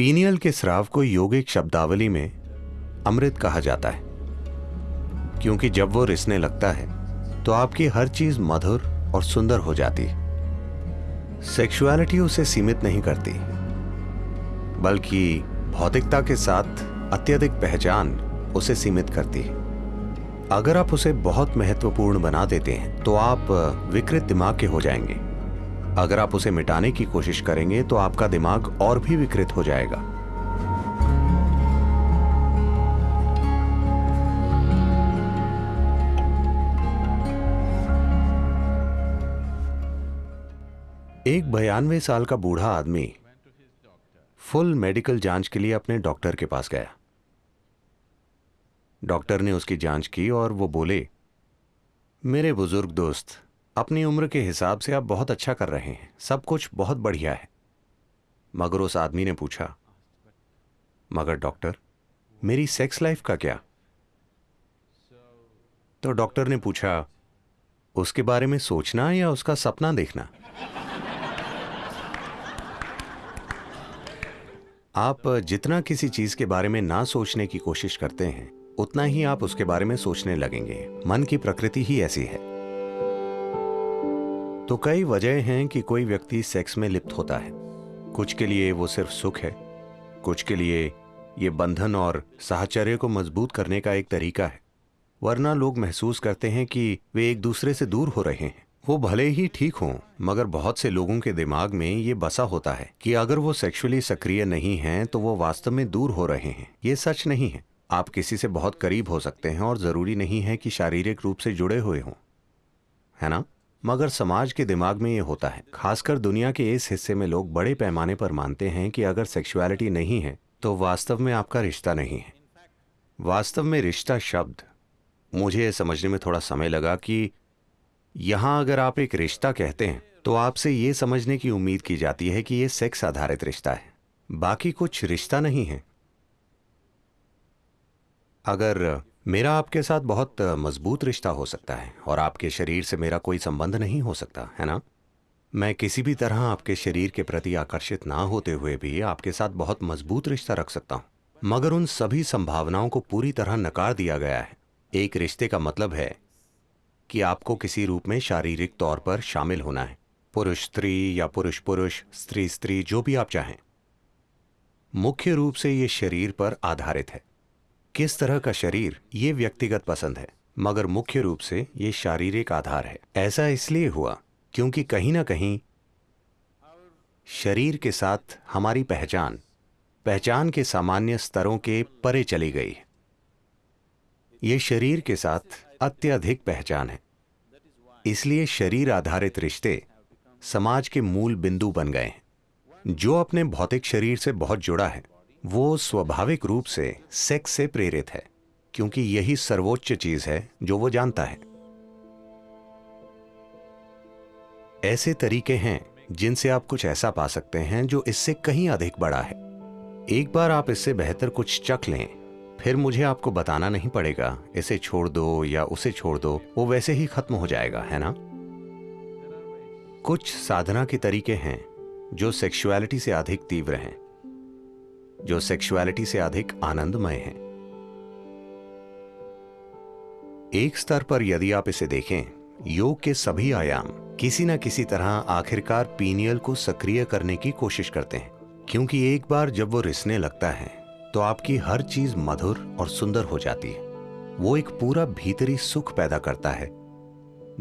Pineal के स्राव को योगिक शब्दावली में अमृत कहा जाता है। क्योंकि जब वो रिसने लगता है तो आपकी हर चीज़ मधुर और सुंदर हो जाती है। सेक्सुअलिटी उसे सीमित नहीं करती, बल्कि भौतिकता के साथ अत्यधिक पहचान उसे सीमित करती है। अगर आप उसे बहुत महत्वपूर्ण बना देते हैं तो आप विकृत दिमाग के हो जाएँगे। अगर आप उसे मिटाने की कोशिश करेंगे तो आपका दिमाग और भी विकृत हो जाएगा। एक बयानवे साल का बूढ़ा आदमी फुल मेडिकल जाँच के लिए अपने डॉक्टर के पास गया। डॉक्टर ने उसकी जाँच की और वो बोले, मेरे बुज़ुर्ग दोस्त अपनी उम्र के हिसाब से आप बहुत अच्छा कर रहे हैं। सब कुछ बहुत बढ़िया है। मगर उस आदमी ने पूछा, मगर डॉक्टर, मेरी सेक्स लाइफ का क्या? तो डॉक्टर ने पूछा, उसके बारे में सोचना या उसका सपना देखना? आप जितना किसी चीज़ के बारे में ना सोचने की कोशिश करते हैं, उतना ही आप उसके बारे में सोचने लगेंगे। मन की प्रकृति ही ऐसी है। तो कई वजह हैं कि कोई व्यक्ति सेक्स में लिप्त होता है। कुछ के लिए वो सिर्फ़ सुख है, कुछ के लिए ये बंधन और साहचर्य को मज़बूत करने का एक तरीका है। वरना लोग महसूस करते हैं कि वे एक दूसरे से दूर हो रहे हैं। वो भले ही ठीक हों, मगर बहुत से लोगों के दिमाग में ये बसा होता है कि अगर वो सेक्सुअली सक्रिय नहीं हैं तो वो वास्तव में दूर हो रहे हैं। ये सच नहीं है। आप किसी से बहुत करीब हो सकते हैं और ज़रूरी नहीं है कि शारीरिक रूप से जुड़े हुए हों। है ना? मगर समाज के दिमाग में ये होता है। खासकर दुनिया के इस हिस्से में लोग बड़े पैमाने पर मानते हैं कि अगर सेक्सुअलिटी नहीं है तो वास्तव में आपका रिश्ता नहीं है। वास्तव में रिश्ता शब्द। मुझे यह समझने में थोड़ा समय लगा कि यहाँ अगर आप एक रिश्ता कहते हैं तो आपसे ये समझने की उम्मीद की जाती है कि यह सेक्स आधारित रिश्ता है। बाकी कुछ रिश्ता नहीं है। अगर मेरा आपके साथ बहुत मज़बूत रिश्ता हो सकता है और आपके शरीर से मेरा कोई संबंध नहीं हो सकता, है ना? मैं किसी भी तरह आपके शरीर के प्रति आकर्षित ना होते हुए भी आपके साथ बहुत मज़बूत रिश्ता रख सकता हूँ। मगर उन सभी संभावनाओं को पूरी तरह नकार दिया गया है। एक रिश्ते का मतलब है कि आपको किसी रूप में शारीरिक तौर पर शामिल होना है। पुरुष, स्त्री या पुरुष पुरुष स्त्री स्त्री जो भी आप चाहें। मुख्य रूप से ये शरीर पर आधारित है। किस तरह का शरीर ये व्यक्तिगत पसंद है, मगर मुख्य रूप से ये शारीरिक आधार है। ऐसा इसलिए हुआ क्योंकि कहीं ना कहीं शरीर के साथ हमारी पहचान पहचान के सामान्य स्तरों के परे चली गई ये शरीर के साथ अत्यधिक पहचान है। इसलिए शरीर आधारित रिश्ते समाज के मूल बिंदु बन गए हैं। जो अपने भौतिक शरीर से बहुत जुड़ा है वो स्वाभाविक रूप से सेक्स से प्रेरित है, क्योंकि यही सर्वोच्च चीज़ है जो वो जानता है। ऐसे तरीके हैं जिनसे आप कुछ ऐसा पा सकते हैं जो इससे कहीं अधिक बड़ा है। एक बार आप इससे बेहतर कुछ चख लें, फिर मुझे आपको बताना नहीं पड़ेगा, इसे छोड़ दो या उसे छोड़ दो, वो वैसे ही खत्म हो जाएगा, है ना? कुछ साधना के तरीके हैं जो सेक्सुअलिटी से अधिक तीव्र हैं। जो सेक्सुअलिटी से अधिक आनंदमय हैं। एक स्तर पर यदि आप इसे देखें, योग के सभी आयाम किसी न किसी तरह आखिरकार पीनियल को सक्रिय करने की कोशिश करते हैं, क्योंकि एक बार जब वो रिसने लगता है तो आपकी हर चीज़ मधुर और सुंदर हो जाती है। वो एक पूरा भीतरी सुख पैदा करता है,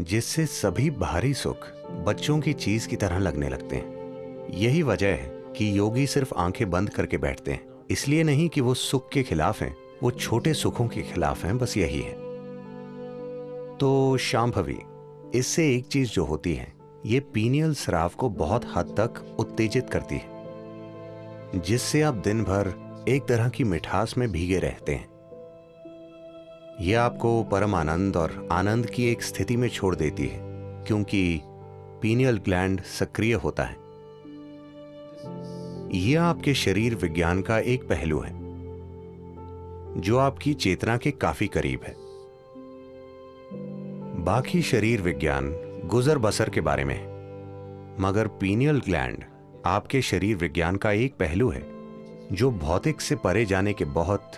जिससे सभी बाहरी सुख बच्चों की चीज़ की तरह लगने लगते हैं। यही वजह है कि योगी सिर्फ़ आँखें बंद करके बैठते हैं। इसलिए नहीं कि वो सुख के खिलाफ हैं। वो छोटे सुखों के खिलाफ हैं, बस यही है। तो शांभवी, इससे एक चीज़ जो होती है, ये पीनियल स्राव को बहुत हद तक उत्तेजित करती है, जिससे आप दिन भर एक तरह की मिठास में भीगे रहते हैं। यह आपको परम आनंद और आनंद की एक स्थिति में छोड़ देती है, क्योंकि पीनियल ग्लैंड सक्रिय होता है। यह आपके शरीर विज्ञान का एक पहलू है, जो आपकी चेतना के काफ़ी करीब है। बाकी शरीर विज्ञान गुजर बसर के बारे में है, मगर पीनियल ग्लैंड आपके शरीर विज्ञान का एक पहलू है, जो भौतिक से परे जाने के बहुत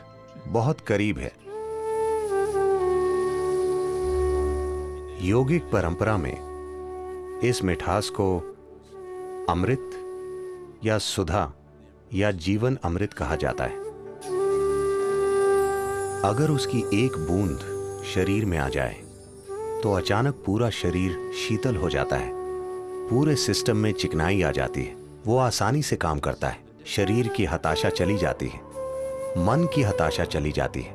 बहुत करीब है। योगिक परंपरा में इस मिठास को अमृत या सुधा या जीवन अमृत कहा जाता है। अगर उसकी एक बूंद शरीर में आ जाए तो अचानक पूरा शरीर शीतल हो जाता है। पूरे सिस्टम में चिकनाई आ जाती है। वो आसानी से काम करता है। शरीर की हताशा चली जाती है। मन की हताशा चली जाती है।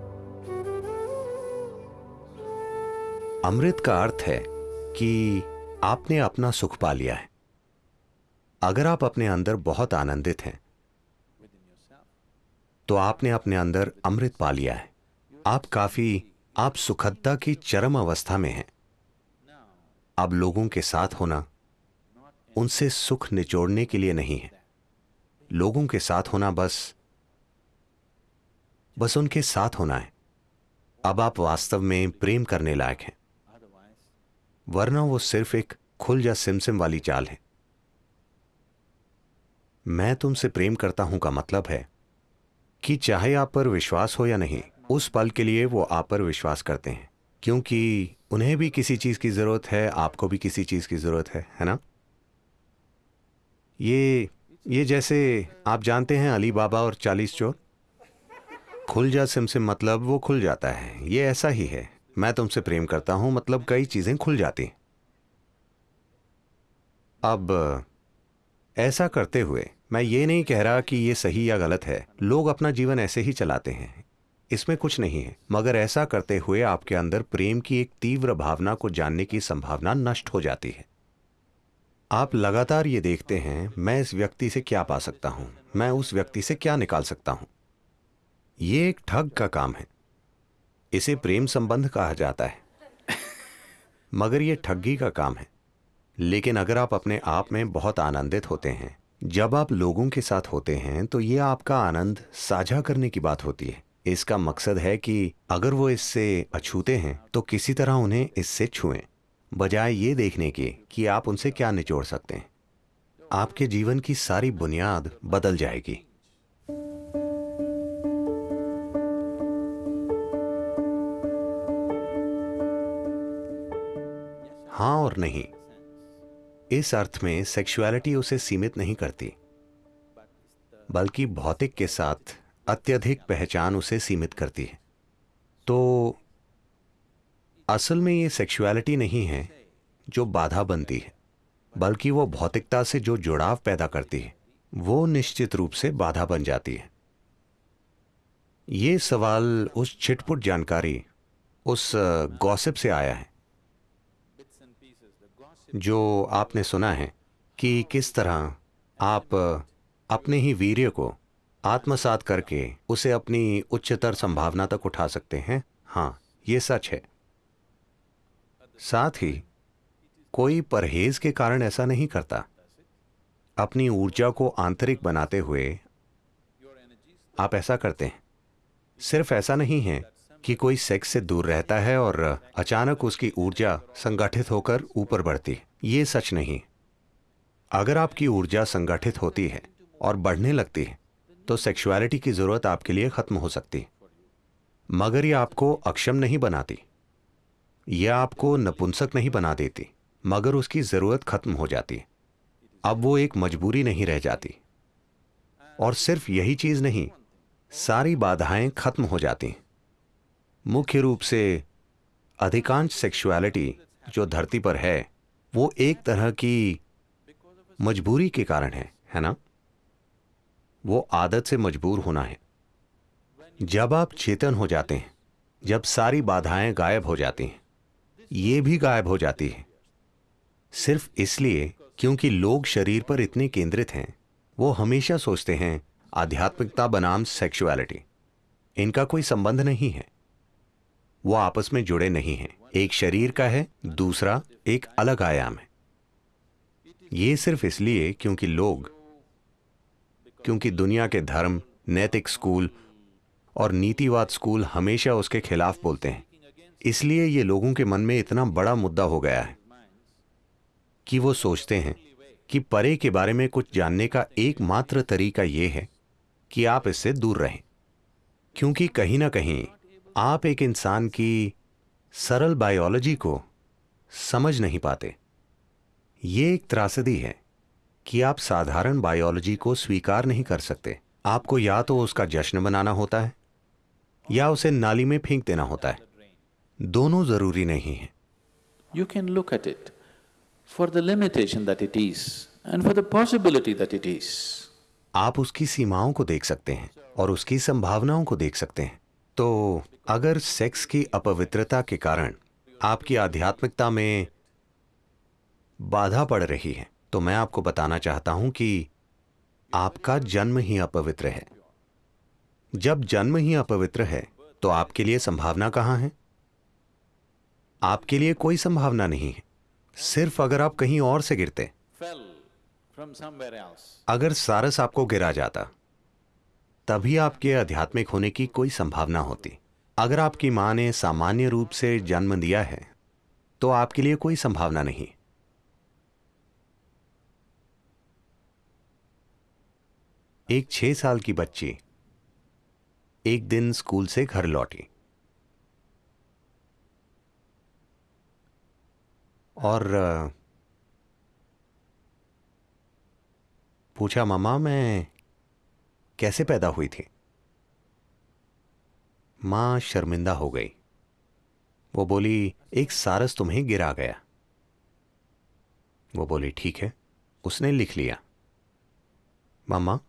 अमृत का अर्थ है कि आपने अपना सुख पा लिया है। अगर आप अपने अंदर बहुत आनंदित हैं तो आपने अपने अंदर अमृत पा लिया है। आप काफ़ी, आप सुखदता की चरम अवस्था में हैं। अब लोगों के साथ होना उनसे सुख निचोड़ने के लिए नहीं है। लोगों के साथ होना बस बस उनके साथ होना है। अब आप वास्तव में प्रेम करने लायक हैं। वरना वो सिर्फ़ एक खुल या सिमसिम वाली चाल है। मैं तुमसे प्रेम करता हूँ का मतलब है कि चाहे आप पर विश्वास हो या नहीं, उस पल के लिए वो आप पर विश्वास करते हैं, क्योंकि उन्हें भी किसी चीज़ की ज़रूरत है, आपको भी किसी चीज़ की ज़रूरत है है ना? ये ये जैसे आप जानते हैं अली बाबा और चालीस चोर? खुल जा सिमसिम मतलब वो खुल जाता है, ये ऐसा ही है। मैं तुमसे प्रेम करता हूँ मतलब कई चीज़ें खुल जाती। अब, ऐसा करते हुए मैं ये नहीं कह रहा कि ये सही या गलत है। लोग अपना जीवन ऐसे ही चलाते हैं। इसमें कुछ नहीं है, मगर ऐसा करते हुए आपके अंदर प्रेम की एक तीव्र भावना को जानने की संभावना नष्ट हो जाती है। आप लगातार ये देखते हैं, मैं इस व्यक्ति से क्या पा सकता हूँ, मैं उस व्यक्ति से क्या निकाल सकता हूँ। यह एक ठग का काम है। इसे प्रेम संबंध कहा जाता है। मगर यह ठगी का काम है। लेकिन अगर आप अपने आप में बहुत आनंदित होते हैं जब आप लोगों के साथ होते हैं तो यह आपका आनंद साझा करने की बात होती है। इसका मकसद है कि अगर वो इससे अछूते हैं तो किसी तरह उन्हें इससे छुएँ। बजाय ये देखने के कि आप उनसे क्या निचोड़ सकते हैं। आपके जीवन की सारी बुनियाद बदल जाएगी। हाँ और नहीं। इस अर्थ में सेक्सुअलिटी उसे सीमित नहीं करती, बल्कि भौतिक के साथ अत्यधिक पहचान उसे सीमित करती है। तो असल में ये सेक्सुअलिटी नहीं है जो बाधा बनती है, बल्कि वो भौतिकता से जो जुड़ाव पैदा करती है, वो निश्चित रूप से बाधा बन जाती है। ये सवाल उस छिटपुट जानकारी, उस गॉसिप से आया है। जो आपने सुना है कि किस तरह आप अपने ही वीर्य को आत्मसात करके उसे अपनी उच्चतर संभावना तक उठा सकते हैं। हाँ ये सच है। साथ ही कोई परहेज के कारण ऐसा नहीं करता। अपनी ऊर्जा को आंतरिक बनाते हुए आप ऐसा करते हैं। सिर्फ़ ऐसा नहीं है कि कोई सेक्स से दूर रहता है और अचानक उसकी ऊर्जा संगठित होकर ऊपर बढ़ती। ये सच नहीं। अगर आपकी ऊर्जा संगठित होती है और बढ़ने लगती है तो सेक्सुअलिटी की ज़रूरत आपके लिए खत्म हो सकती। मगर यह आपको अक्षम नहीं बनाती। यह आपको नपुंसक नहीं बना देती, मगर उसकी ज़रूरत खत्म हो जाती। अब वो एक मजबूरी नहीं रह जाती। और सिर्फ़ यही चीज़ नहीं, सारी बाधाएँ खत्म हो जाती। मुख्य रूप से अधिकांश सेक्सुअलिटी जो धरती पर है, वो एक तरह की मजबूरी के कारण है है ना? वो आदत से मजबूर होना है। जब आप चेतन हो जाते हैं, जब सारी बाधाएँ गायब हो जाती हैं, ये भी गायब हो जाती है। सिर्फ़ इसलिए क्योंकि लोग शरीर पर इतने केंद्रित हैं, वो हमेशा सोचते हैं, आध्यात्मिकता बनाम सेक्सुअलिटी इनका कोई संबंध नहीं है। वो आपस में जुड़े नहीं हैं। एक शरीर का है, दूसरा एक अलग आयाम है। ये सिर्फ़ इसलिए क्योंकि लोग, क्योंकि दुनिया के धर्म, नैतिक स्कूल और नीतिवाद स्कूल हमेशा उसके खिलाफ बोलते हैं। इसलिए ये लोगों के मन में इतना बड़ा मुद्दा हो गया है कि वो सोचते हैं कि परे के बारे में कुछ जानने का एकमात्र तरीका यह है कि आप इससे दूर रहें। क्योंकि कहीं ना कहीं आप एक इंसान की सरल बायोलॉजी को समझ नहीं पाते। ये एक त्रासदी है कि आप साधारण बायोलॉजी को स्वीकार नहीं कर सकते। आपको या तो उसका जश्न बनाना होता है या उसे नाली में फेंक देना होता है। दोनों ज़रूरी नहीं है। You can look at it for the limitation that it is and for the possibility that it is. आप उसकी सीमाओं को देख सकते हैं और उसकी संभावनाओं को देख सकते हैं। तो अगर सेक्स की अपवित्रता के कारण आपकी आध्यात्मिकता में बाधा पड़ रही है तो मैं आपको बताना चाहता हूँ कि आपका जन्म ही अपवित्र है। जब जन्म ही अपवित्र है तो आपके लिए संभावना कहाँ है? आपके लिए कोई संभावना नहीं है। सिर्फ़ अगर आप कहीं और से गिरते. अगर सारस आपको गिरा जाता तभी आपके आध्यात्मिक होने की कोई संभावना होती। अगर आपकी माँ ने सामान्य रूप से जन्म दिया है तो आपके लिए कोई संभावना नहीं। एक छह साल की बच्ची एक दिन स्कूल से घर लौटी। और पूछा, मामा, मैं कैसे पैदा हुई थी? माँ शर्मिंदा हो गई। वो बोली, एक सारस तुम्हें गिरा गया। वो बोली, ठीक है, उसने लिख लिया। मामा,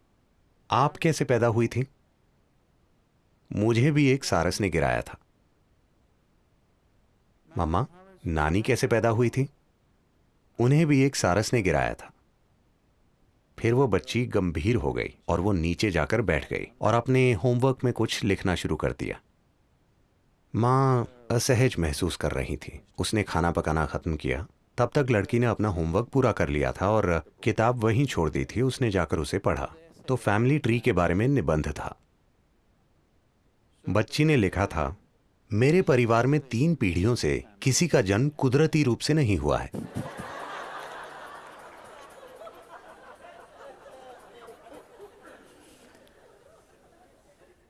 आप कैसे पैदा हुई थी? मुझे भी एक सारस ने गिराया था। मामा, नानी कैसे पैदा हुई थी? उन्हें भी एक सारस ने गिराया था। फिर वो बच्ची गंभीर हो गई और वो नीचे जाकर बैठ गई और अपने होमवर्क में कुछ लिखना शुरू कर दिया। माँ असहज महसूस कर रही थी। उसने खाना पकाना खत्म किया। तब तक लड़की ने अपना होमवर्क पूरा कर लिया था और किताब वहीं छोड़ दी थी। उसने जाकर उसे पढ़ा। तो फैमिली ट्री के बारे में निबंध था। बच्ची ने लिखा था, मेरे परिवार में तीन पीढ़ियों से किसी का जन्म कुदरती रूप से नहीं हुआ है।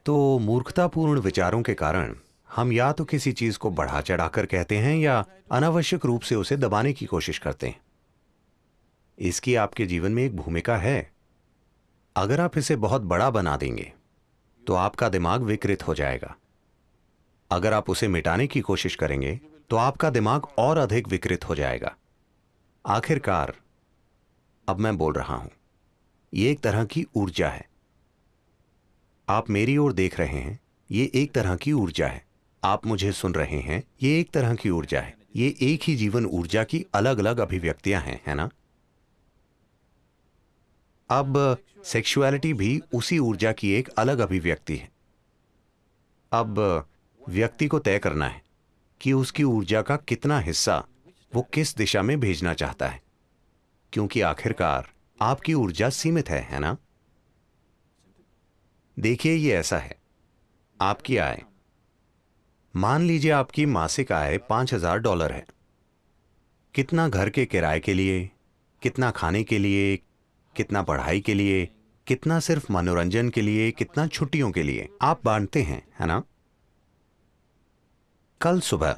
तो मूर्खतापूर्ण विचारों के कारण हम या तो किसी चीज़ को बढ़ा चढ़ाकर कहते हैं या अनावश्यक रूप से उसे दबाने की कोशिश करते हैं। इसकी आपके जीवन में एक भूमिका है। अगर आप इसे बहुत बड़ा बना देंगे तो आपका दिमाग विकृत हो जाएगा। अगर आप उसे मिटाने की कोशिश करेंगे तो आपका दिमाग और अधिक विकृत हो जाएगा। आखिरकार, अब मैं बोल रहा हूँ यह एक तरह की ऊर्जा है। आप मेरी ओर देख रहे हैं, ये एक तरह की ऊर्जा है। आप मुझे सुन रहे हैं, ये एक तरह की ऊर्जा है। ये एक ही जीवन ऊर्जा की अलग अलग अभिव्यक्तियाँ हैं, है ना? अब सेक्सुअलिटी भी उसी ऊर्जा की एक अलग अभिव्यक्ति है। अब, व्यक्ति को तय करना है कि उसकी ऊर्जा का कितना हिस्सा वो किस दिशा में भेजना चाहता है। क्योंकि आखिरकार आपकी ऊर्जा सीमित है है ना? देखिए, ये ऐसा है। आपकी आय। मान लीजिए आपकी मासिक आय पाँच हज़ार डॉलर है। कितना घर के किराए के लिए, कितना खाने के लिए, कितना पढ़ाई के लिए, कितना सिर्फ़ मनोरंजन के लिए, कितना छुट्टियों के लिए? आप बांटते हैं, है ना? कल सुबह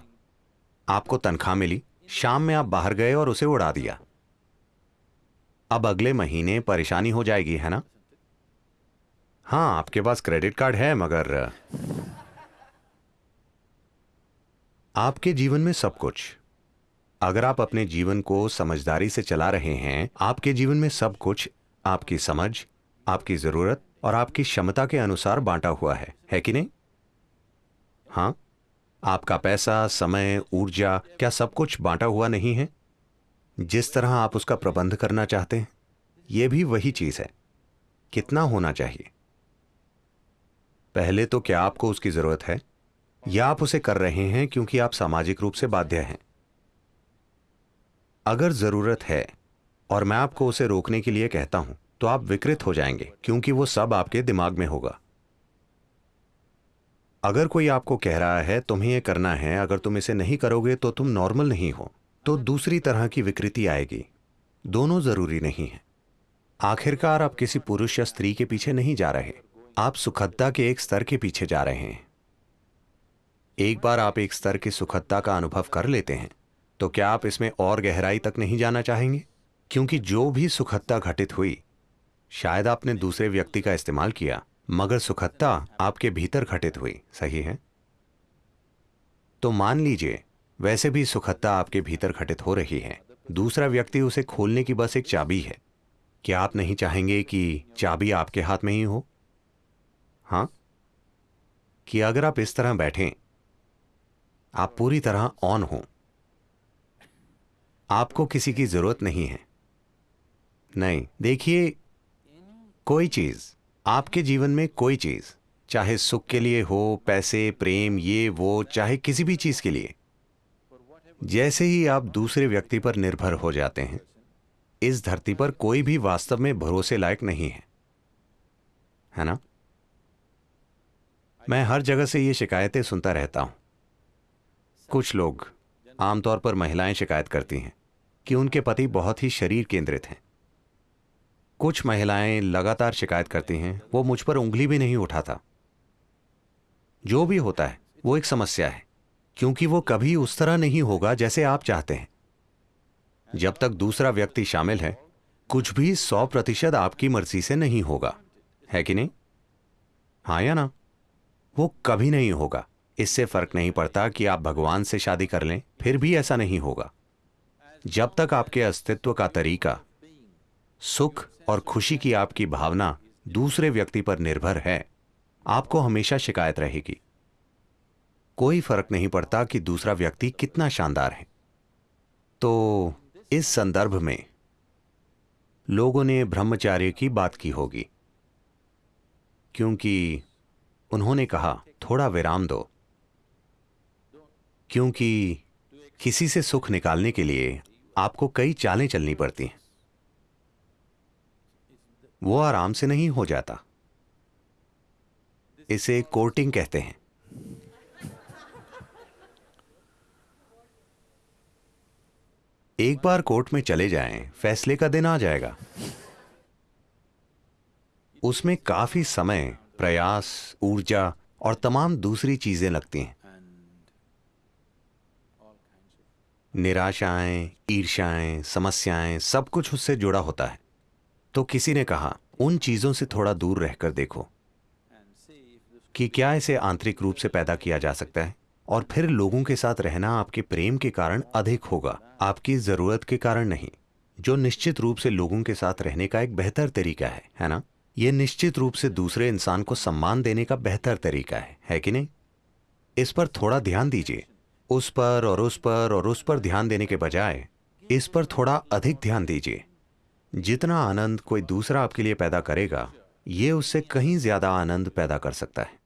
आपको तनख्वाह मिली, शाम में आप बाहर गए और उसे उड़ा दिया। अब अगले महीने परेशानी हो जाएगी, है ना? हाँ आपके पास क्रेडिट कार्ड है, मगर, आपके जीवन में सब कुछ। अगर आप अपने जीवन को समझदारी से चला रहे हैं, आपके जीवन में सब कुछ, आपकी समझ, आपकी ज़रूरत और आपकी क्षमता के अनुसार बांटा हुआ है। है कि नहीं? हाँ। आपका पैसा, समय, ऊर्जा, क्या सब कुछ बांटा हुआ नहीं है? जिस तरह आप उसका प्रबंध करना चाहते हैं यह भी वही चीज़ है। कितना होना चाहिए? पहले तो क्या आपको उसकी ज़रूरत है? या आप उसे कर रहे हैं क्योंकि आप सामाजिक रूप से बाध्य हैं? अगर ज़रूरत है और मैं आपको उसे रोकने के लिए कहता हूँ तो आप विकृत हो जाएँगे, क्योंकि वो सब आपके दिमाग में होगा। अगर कोई आपको कह रहा है, तुम्हें यह करना है, अगर तुम इसे नहीं करोगे तो तुम नॉर्मल नहीं हो तो दूसरी तरह की विकृति आएगी। दोनों ज़रूरी नहीं है। आखिरकार आप किसी पुरुष या स्त्री के पीछे नहीं जा रहे। आप सुखदता के एक स्तर के पीछे जा रहे हैं। एक बार आप एक स्तर की सुखदता का अनुभव कर लेते हैं तो क्या आप इसमें और गहराई तक नहीं जाना चाहेंगे? क्योंकि जो भी सुखदता घटित हुई, शायद आपने दूसरे व्यक्ति का इस्तेमाल किया, मगर सुखदता आपके भीतर घटित हुई, सही है? तो मान लीजिए, वैसे भी सुखदता आपके भीतर घटित हो रही है। दूसरा व्यक्ति उसे खोलने की बस एक चाबी है। क्या आप नहीं चाहेंगे कि चाबी आपके हाथ में ही हो? हाँ? कि अगर आप इस तरह बैठें, आप पूरी तरह ऑन हो। आपको किसी की ज़रूरत नहीं है। नहीं, देखिए, कोई चीज़, आपके जीवन में कोई चीज़, चाहे सुख के लिए हो, पैसे, प्रेम, ये, वो, चाहे किसी भी चीज़ के लिए, जैसे ही आप दूसरे व्यक्ति पर निर्भर हो जाते हैं, इस धरती पर कोई भी वास्तव में भरोसे लायक नहीं है। है ना? मैं हर जगह से ये शिकायतें सुनता रहता हूँ। कुछ लोग आमतौर पर महिलाएँ शिकायत करती हैं कि उनके पति बहुत ही शरीर केंद्रित हैं। कुछ महिलाएँ लगातार शिकायत करती हैं, वो मुझ पर उंगली भी नहीं उठाता। जो भी होता है, वो एक समस्या है, क्योंकि वो कभी उस तरह नहीं होगा जैसे आप चाहते हैं। जब तक दूसरा व्यक्ति शामिल है, कुछ भी सौ प्रतिशत आपकी मर्ज़ी से नहीं होगा। है कि नहीं? हाँ या ना? वो कभी नहीं होगा। इससे फ़र्क नहीं पड़ता कि आप भगवान से शादी कर लें, फिर भी ऐसा नहीं होगा। जब तक आपके अस्तित्व का तरीका, सुख और खुशी की आपकी भावना दूसरे व्यक्ति पर निर्भर है, आपको हमेशा शिकायत रहेगी। कोई फ़र्क नहीं पड़ता कि दूसरा व्यक्ति कितना शानदार है। तो इस संदर्भ में लोगों ने ब्रह्मचार्य की बात की होगी, क्योंकि उन्होंने कहा थोड़ा विराम दो। क्योंकि किसी से सुख निकालने के लिए आपको कई चालें चलनी पड़ती हैं। वो आराम से नहीं हो जाता। इसे कोर्टिंग कहते हैं। एक बार कोर्ट में चले जाएँ, फैसले का दिन आ जाएगा। उसमें काफ़ी समय प्रयास, ऊर्जा और तमाम दूसरी चीज़ें लगती हैं। निराशाएँ ईर्ष्याएँ समस्याएँ सब कुछ उससे जुड़ा होता है। तो किसी ने कहा, उन चीज़ों से थोड़ा दूर रहकर देखो कि क्या इसे आंतरिक रूप से पैदा किया जा सकता है और फिर लोगों के साथ रहना आपके प्रेम के कारण अधिक होगा, आपकी ज़रूरत के कारण नहीं, जो निश्चित रूप से लोगों के साथ रहने का एक बेहतर तरीका है है ना? यह निश्चित रूप से दूसरे इंसान को सम्मान देने का बेहतर तरीका है है कि नहीं? इस पर थोड़ा ध्यान दीजिए। उस पर और उस पर और उस पर ध्यान देने के बजाय इस पर थोड़ा अधिक ध्यान दीजिए। जितना आनंद कोई दूसरा आपके लिए पैदा करेगा, ये उससे कहीं ज़्यादा आनंद पैदा कर सकता है।